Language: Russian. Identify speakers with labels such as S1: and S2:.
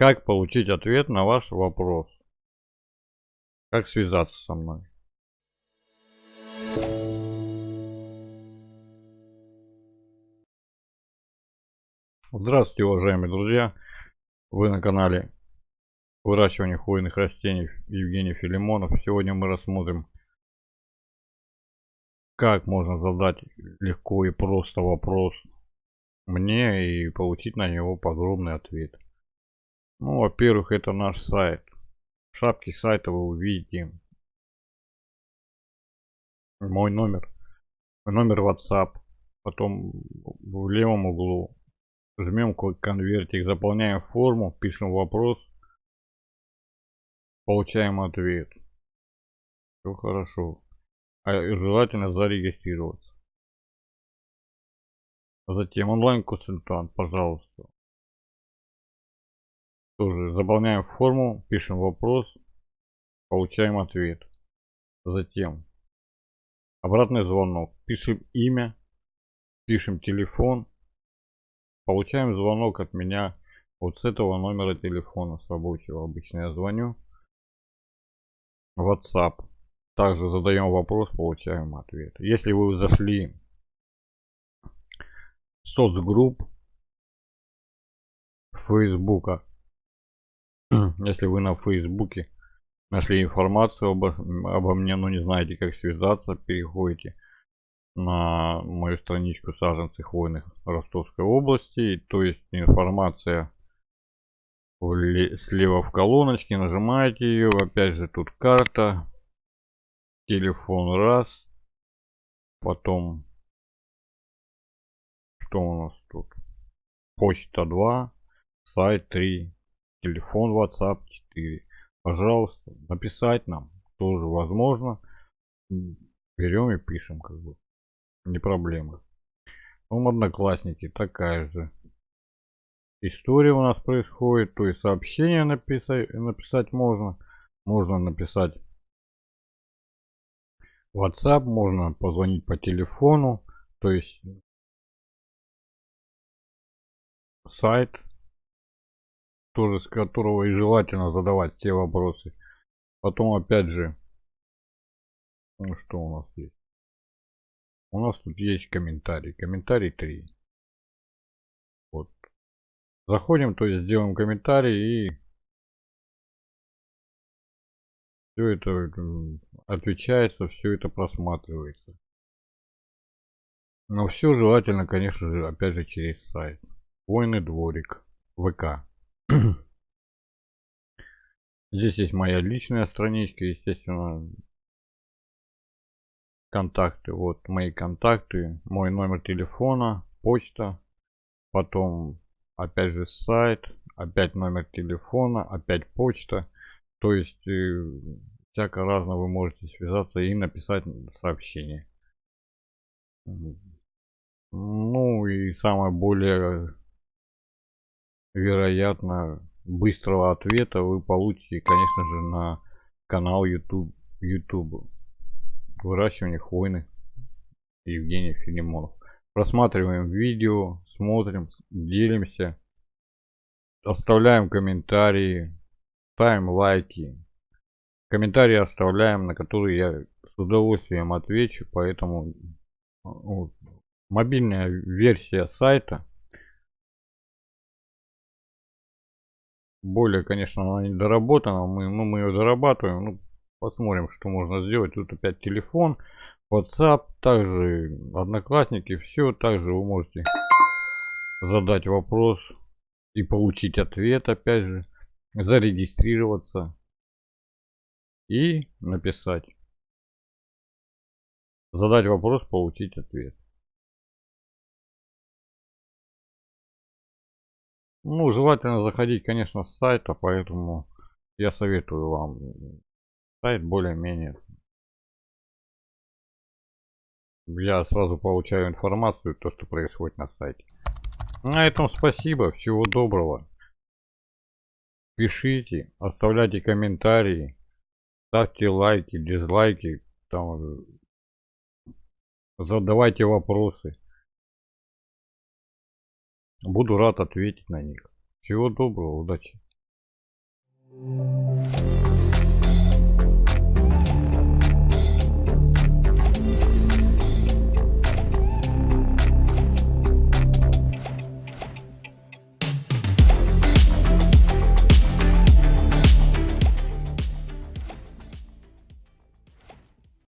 S1: Как получить ответ на ваш вопрос? Как связаться со мной? Здравствуйте, уважаемые друзья! Вы на канале выращивания хвойных растений Евгений Филимонов. Сегодня мы рассмотрим, как можно задать легко и просто вопрос мне и получить на него подробный ответ. Ну, во-первых, это наш сайт. В шапке сайта вы увидите мой номер, номер WhatsApp. Потом в левом углу жмем конвертик, заполняем форму, пишем вопрос, получаем ответ. Все хорошо. А желательно зарегистрироваться. Затем онлайн-консультант, пожалуйста. Тоже заполняем форму, пишем вопрос, получаем ответ. Затем обратный звонок. Пишем имя, пишем телефон. Получаем звонок от меня вот с этого номера телефона, с рабочего. Обычно я звоню. WhatsApp. Также задаем вопрос, получаем ответ. Если вы зашли соцгрупп Фейсбука. Если вы на Фейсбуке нашли информацию обо, обо мне, но не знаете, как связаться, переходите на мою страничку саженцы хвойных Ростовской области. То есть информация слева в колоночке, нажимаете ее, опять же тут карта, телефон раз, потом что у нас тут? Почта 2, сайт 3, телефон WhatsApp 4. Пожалуйста, написать нам тоже возможно. Берем и пишем, как бы. Не проблема. Ну, одноклассники такая же история у нас происходит. То есть сообщение написать, написать можно. Можно написать WhatsApp, можно позвонить по телефону. То есть сайт, тоже с которого и желательно задавать все вопросы. Потом опять же, ну что у нас есть? У нас тут есть комментарий. Комментарий 3. Вот. Заходим, то есть сделаем комментарий и все это отвечается, все это просматривается. Но все желательно, конечно же, опять же через сайт. Войны дворик. ВК. Здесь есть моя личная страничка, естественно. Контакты. Вот мои контакты. Мой номер телефона. Почта. Потом опять же сайт. Опять номер телефона. Опять почта. То есть э, всяко разно вы можете связаться и написать сообщение. Ну и самое более вероятно, быстрого ответа вы получите, конечно же, на канал YouTube. YouTube. Выращивание хвойных Евгений Филимонов. Просматриваем видео, смотрим, делимся, оставляем комментарии, ставим лайки. Комментарии оставляем, на которые я с удовольствием отвечу, поэтому вот, мобильная версия сайта более, конечно, она не доработана. Мы, ну, мы ее дорабатываем. Ну, посмотрим, что можно сделать. Тут опять телефон, WhatsApp, также Одноклассники. Все, также вы можете задать вопрос и получить ответ, опять же. Зарегистрироваться и написать. Задать вопрос, получить ответ. Ну, желательно заходить, конечно, с сайта, поэтому я советую вам сайт более-менее. Я сразу получаю информацию, то, что происходит на сайте. На этом спасибо, всего доброго. Пишите, оставляйте комментарии, ставьте лайки, дизлайки, там, задавайте вопросы. Буду рад ответить на них. Всего доброго, удачи.